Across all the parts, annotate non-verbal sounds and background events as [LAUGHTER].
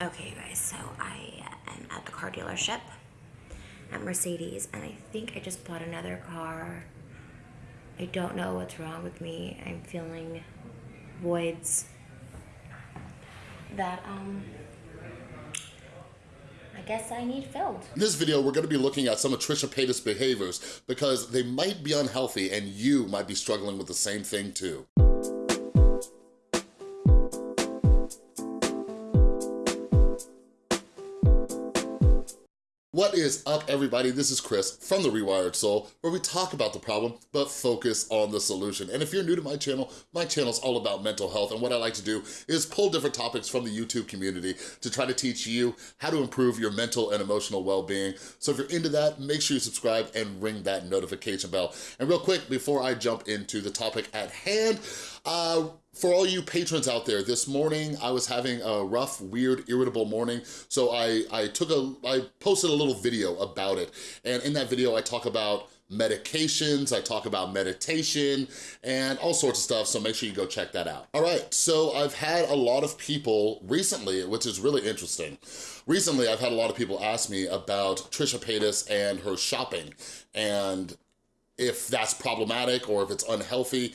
Okay, guys, so I am at the car dealership at Mercedes, and I think I just bought another car. I don't know what's wrong with me. I'm feeling voids that, um, I guess I need filled. In this video, we're gonna be looking at some of Trisha Paytas' behaviors because they might be unhealthy and you might be struggling with the same thing too. What is up, everybody? This is Chris from The Rewired Soul, where we talk about the problem, but focus on the solution. And if you're new to my channel, my channel is all about mental health, and what I like to do is pull different topics from the YouTube community to try to teach you how to improve your mental and emotional well-being. So if you're into that, make sure you subscribe and ring that notification bell. And real quick, before I jump into the topic at hand, uh, for all you patrons out there, this morning I was having a rough, weird, irritable morning, so I, I took a, I posted a little video about it, and in that video I talk about medications, I talk about meditation, and all sorts of stuff, so make sure you go check that out. All right, so I've had a lot of people recently, which is really interesting. Recently, I've had a lot of people ask me about Trisha Paytas and her shopping, and if that's problematic or if it's unhealthy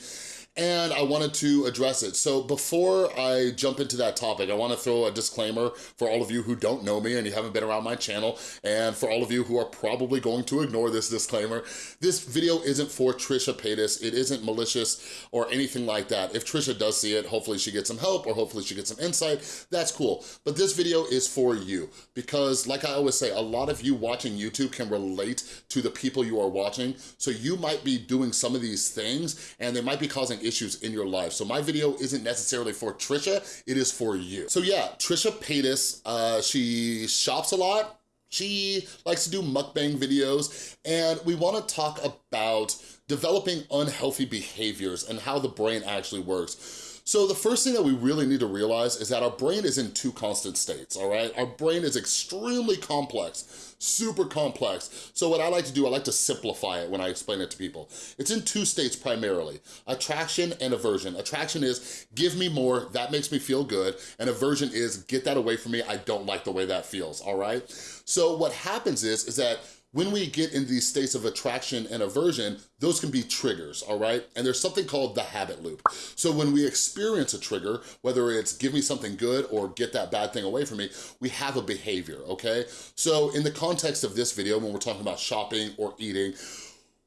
and I wanted to address it. So before I jump into that topic, I wanna throw a disclaimer for all of you who don't know me and you haven't been around my channel, and for all of you who are probably going to ignore this disclaimer, this video isn't for Trisha Paytas, it isn't malicious or anything like that. If Trisha does see it, hopefully she gets some help or hopefully she gets some insight, that's cool. But this video is for you, because like I always say, a lot of you watching YouTube can relate to the people you are watching, so you might be doing some of these things, and they might be causing issues in your life. So my video isn't necessarily for Trisha, it is for you. So yeah, Trisha Paytas, uh, she shops a lot, she likes to do mukbang videos, and we wanna talk about developing unhealthy behaviors and how the brain actually works. So the first thing that we really need to realize is that our brain is in two constant states, all right? Our brain is extremely complex, super complex. So what I like to do, I like to simplify it when I explain it to people. It's in two states primarily, attraction and aversion. Attraction is give me more, that makes me feel good, and aversion is get that away from me, I don't like the way that feels, all right? So what happens is, is that when we get in these states of attraction and aversion, those can be triggers, all right? And there's something called the habit loop. So when we experience a trigger, whether it's give me something good or get that bad thing away from me, we have a behavior, okay? So in the context of this video, when we're talking about shopping or eating,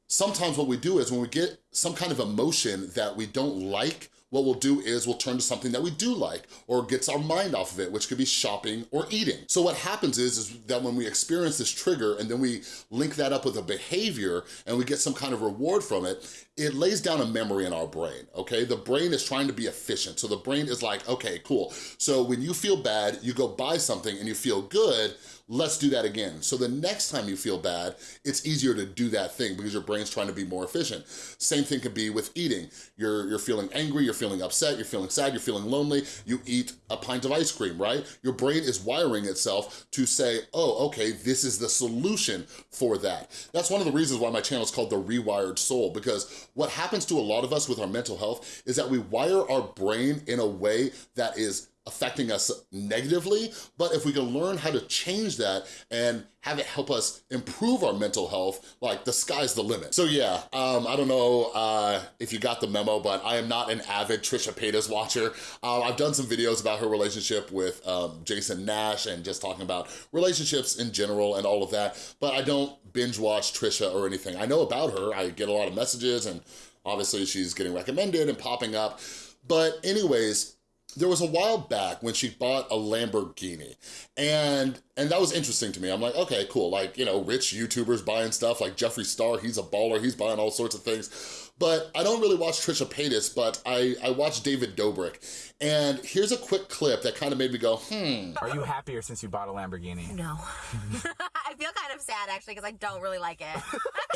sometimes what we do is when we get some kind of emotion that we don't like, what we'll do is we'll turn to something that we do like or gets our mind off of it, which could be shopping or eating. So what happens is, is that when we experience this trigger and then we link that up with a behavior and we get some kind of reward from it, it lays down a memory in our brain, okay? The brain is trying to be efficient. So the brain is like, okay, cool. So when you feel bad, you go buy something and you feel good, let's do that again. So the next time you feel bad, it's easier to do that thing because your brain's trying to be more efficient. Same thing could be with eating. You're, you're feeling angry, you're feeling upset, you're feeling sad, you're feeling lonely, you eat a pint of ice cream, right? Your brain is wiring itself to say, oh, okay, this is the solution for that. That's one of the reasons why my channel is called The Rewired Soul because what happens to a lot of us with our mental health is that we wire our brain in a way that is affecting us negatively, but if we can learn how to change that and have it help us improve our mental health, like the sky's the limit. So yeah, um, I don't know uh, if you got the memo, but I am not an avid Trisha Paytas watcher. Uh, I've done some videos about her relationship with um, Jason Nash and just talking about relationships in general and all of that, but I don't binge watch Trisha or anything. I know about her, I get a lot of messages and obviously she's getting recommended and popping up, but anyways, there was a while back when she bought a Lamborghini and and that was interesting to me. I'm like, okay, cool. Like, you know, rich YouTubers buying stuff like Jeffree Star, he's a baller, he's buying all sorts of things. But I don't really watch Trisha Paytas, but I, I watch David Dobrik. And here's a quick clip that kind of made me go, hmm. Are you happier since you bought a Lamborghini? No. [LAUGHS] [LAUGHS] I feel kind of sad actually because I don't really like it.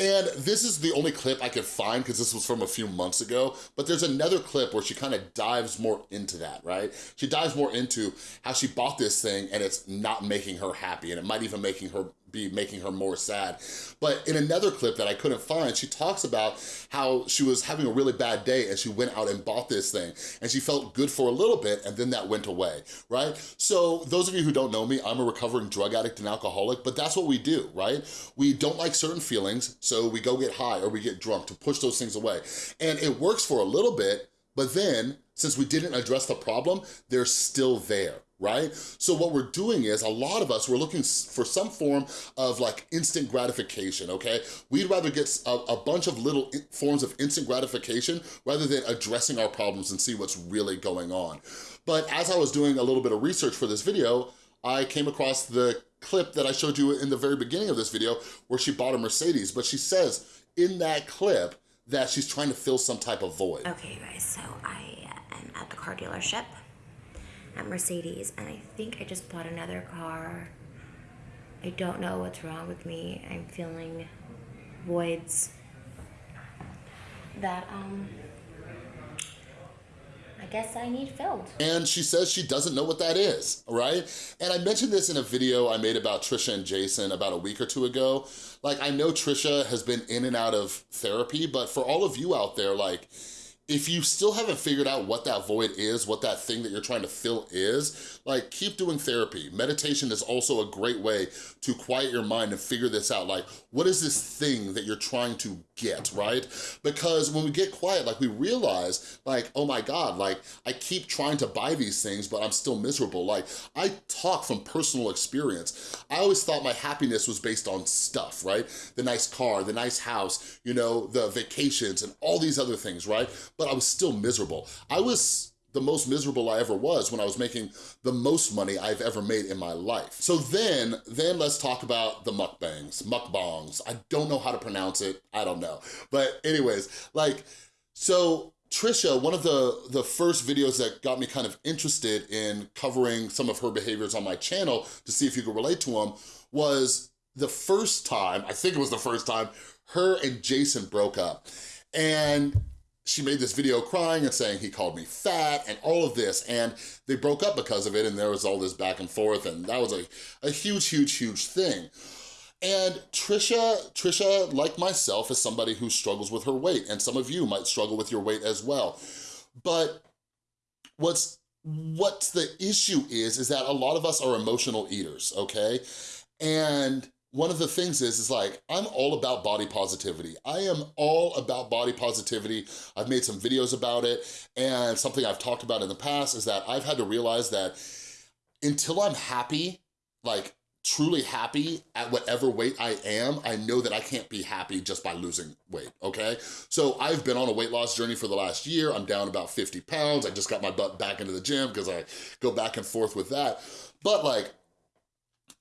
[LAUGHS] and this is the only clip I could find because this was from a few months ago, but there's another clip where she kind of dives more into that, right? She dives more into how she bought this thing and it's not making her happy and it might even making her be making her more sad. But in another clip that I couldn't find, she talks about how she was having a really bad day and she went out and bought this thing and she felt good for a little bit and then that went away, right? So those of you who don't know me, I'm a recovering drug addict and alcoholic, but that's what we do, right? We don't like certain feelings, so we go get high or we get drunk to push those things away. And it works for a little bit, but then, since we didn't address the problem, they're still there, right? So what we're doing is, a lot of us, we're looking for some form of like instant gratification, okay? We'd rather get a, a bunch of little forms of instant gratification rather than addressing our problems and see what's really going on. But as I was doing a little bit of research for this video, I came across the clip that I showed you in the very beginning of this video where she bought a Mercedes, but she says in that clip that she's trying to fill some type of void. Okay, guys, so I am at the car dealership at Mercedes, and I think I just bought another car. I don't know what's wrong with me. I'm feeling voids that, um, I guess I need filled. And she says she doesn't know what that is, right? And I mentioned this in a video I made about Trisha and Jason about a week or two ago. Like, I know Trisha has been in and out of therapy, but for all of you out there, like, if you still haven't figured out what that void is, what that thing that you're trying to fill is, like keep doing therapy. Meditation is also a great way to quiet your mind and figure this out. Like, what is this thing that you're trying to get, right? Because when we get quiet, like we realize, like, oh my God, like I keep trying to buy these things, but I'm still miserable. Like I talk from personal experience. I always thought my happiness was based on stuff, right? The nice car, the nice house, you know, the vacations and all these other things, right? I was still miserable. I was the most miserable I ever was when I was making the most money I've ever made in my life. So then, then let's talk about the mukbangs, mukbangs. I don't know how to pronounce it, I don't know. But anyways, like, so Trisha, one of the, the first videos that got me kind of interested in covering some of her behaviors on my channel to see if you could relate to them was the first time, I think it was the first time, her and Jason broke up. And she made this video crying and saying he called me fat and all of this and they broke up because of it and there was all this back and forth and that was a, a huge, huge, huge thing. And Trisha, Trisha, like myself, is somebody who struggles with her weight and some of you might struggle with your weight as well. But what's what the issue is, is that a lot of us are emotional eaters, okay? And one of the things is, is like, I'm all about body positivity. I am all about body positivity. I've made some videos about it, and something I've talked about in the past is that I've had to realize that until I'm happy, like truly happy at whatever weight I am, I know that I can't be happy just by losing weight, okay? So I've been on a weight loss journey for the last year. I'm down about 50 pounds. I just got my butt back into the gym because I go back and forth with that. But like,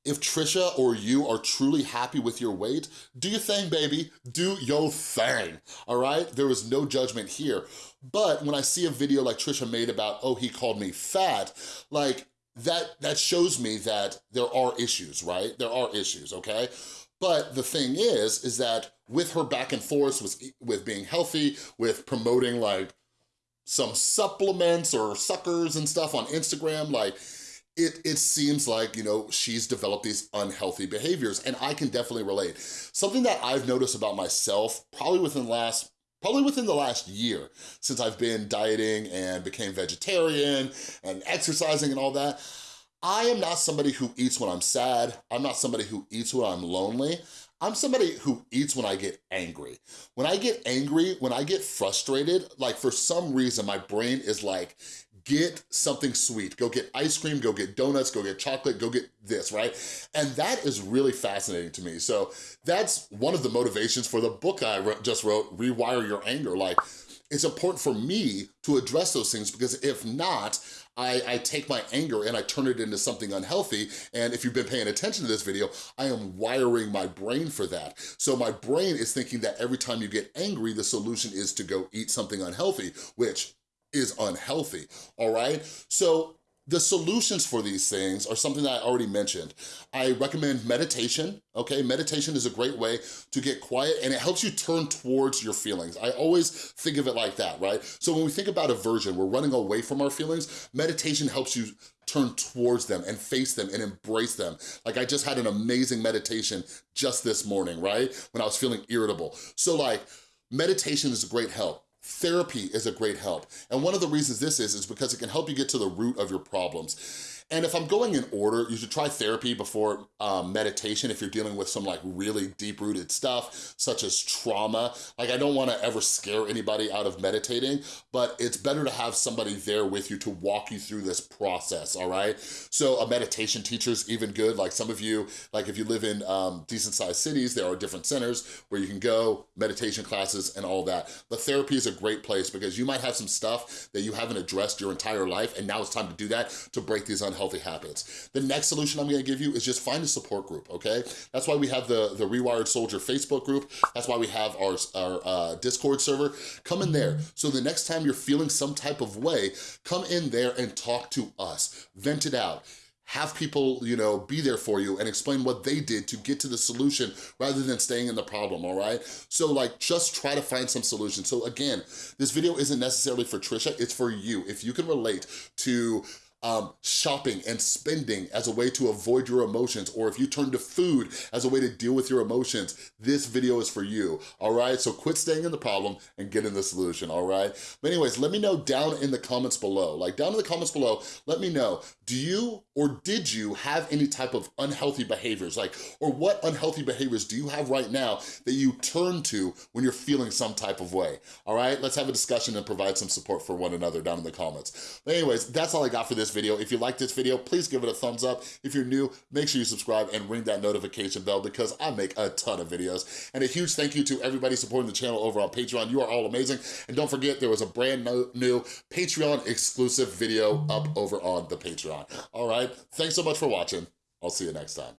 if Trisha or you are truly happy with your weight, do your thing, baby. Do your thing, all right? There is no judgment here. But when I see a video like Trisha made about, oh, he called me fat, like, that, that shows me that there are issues, right? There are issues, okay? But the thing is, is that with her back and forth with, with being healthy, with promoting like some supplements or suckers and stuff on Instagram, like it, it seems like, you know, she's developed these unhealthy behaviors and I can definitely relate. Something that I've noticed about myself, probably within the last probably within the last year since I've been dieting and became vegetarian and exercising and all that, I am not somebody who eats when I'm sad. I'm not somebody who eats when I'm lonely. I'm somebody who eats when I get angry. When I get angry, when I get frustrated, like for some reason, my brain is like, get something sweet. Go get ice cream, go get donuts, go get chocolate, go get this, right? And that is really fascinating to me. So that's one of the motivations for the book I just wrote, Rewire Your Anger. Like, it's important for me to address those things because if not, I, I, take my anger and I turn it into something unhealthy. And if you've been paying attention to this video, I am wiring my brain for that. So my brain is thinking that every time you get angry, the solution is to go eat something unhealthy, which is unhealthy, all right? So the solutions for these things are something that I already mentioned. I recommend meditation, okay? Meditation is a great way to get quiet and it helps you turn towards your feelings. I always think of it like that, right? So when we think about aversion, we're running away from our feelings, meditation helps you turn towards them and face them and embrace them. Like I just had an amazing meditation just this morning, right? When I was feeling irritable. So like, meditation is a great help. Therapy is a great help. And one of the reasons this is, is because it can help you get to the root of your problems. And if I'm going in order, you should try therapy before um, meditation if you're dealing with some like really deep-rooted stuff, such as trauma. Like I don't wanna ever scare anybody out of meditating, but it's better to have somebody there with you to walk you through this process, all right? So a meditation teacher is even good. Like some of you, like if you live in um, decent sized cities, there are different centers where you can go, meditation classes and all that. But therapy is a great place because you might have some stuff that you haven't addressed your entire life and now it's time to do that to break these unhealthy healthy habits. The next solution I'm gonna give you is just find a support group, okay? That's why we have the, the Rewired Soldier Facebook group. That's why we have our, our uh, Discord server. Come in there. So the next time you're feeling some type of way, come in there and talk to us. Vent it out have people, you know, be there for you and explain what they did to get to the solution rather than staying in the problem, all right? So like, just try to find some solution. So again, this video isn't necessarily for Trisha, it's for you. If you can relate to um, shopping and spending as a way to avoid your emotions, or if you turn to food as a way to deal with your emotions, this video is for you, all right? So quit staying in the problem and get in the solution, all right? But anyways, let me know down in the comments below. Like down in the comments below, let me know, do you or did you have any type of unhealthy behaviors? Like, or what unhealthy behaviors do you have right now that you turn to when you're feeling some type of way, all right? Let's have a discussion and provide some support for one another down in the comments. But anyways, that's all I got for video. If you like this video, please give it a thumbs up. If you're new, make sure you subscribe and ring that notification bell because I make a ton of videos. And a huge thank you to everybody supporting the channel over on Patreon. You are all amazing. And don't forget, there was a brand new Patreon exclusive video up over on the Patreon. All right, thanks so much for watching. I'll see you next time.